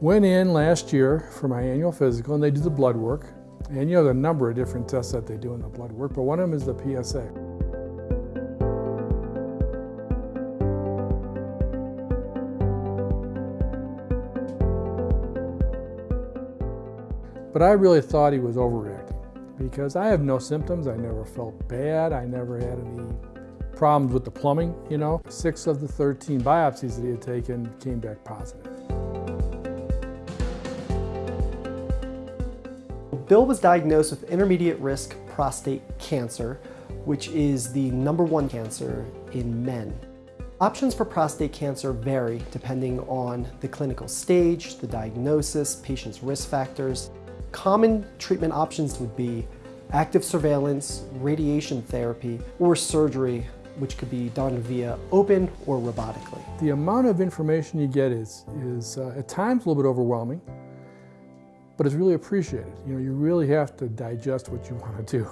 Went in last year for my annual physical and they do the blood work. And you know, there a number of different tests that they do in the blood work, but one of them is the PSA. But I really thought he was overreacting because I have no symptoms. I never felt bad. I never had any problems with the plumbing, you know. Six of the 13 biopsies that he had taken came back positive. Bill was diagnosed with intermediate risk prostate cancer, which is the number one cancer in men. Options for prostate cancer vary depending on the clinical stage, the diagnosis, patient's risk factors. Common treatment options would be active surveillance, radiation therapy, or surgery, which could be done via open or robotically. The amount of information you get is, is uh, at times a little bit overwhelming, but it's really appreciated. You know, you really have to digest what you want to do.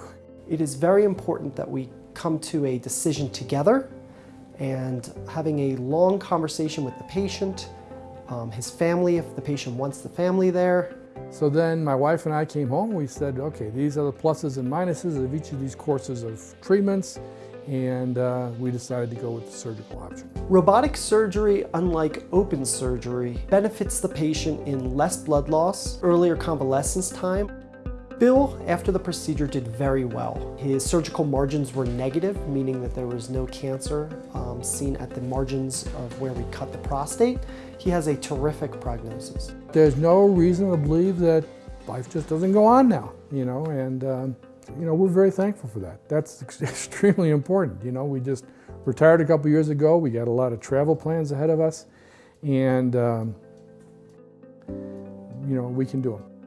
It is very important that we come to a decision together and having a long conversation with the patient, um, his family, if the patient wants the family there, so then my wife and I came home. We said, okay, these are the pluses and minuses of each of these courses of treatments. And uh, we decided to go with the surgical option. Robotic surgery, unlike open surgery, benefits the patient in less blood loss, earlier convalescence time. Bill, after the procedure, did very well. His surgical margins were negative, meaning that there was no cancer um, seen at the margins of where we cut the prostate. He has a terrific prognosis. There's no reason to believe that life just doesn't go on now, you know, and um, you know, we're very thankful for that. That's extremely important. You know, we just retired a couple years ago. We got a lot of travel plans ahead of us, and um, you know, we can do them.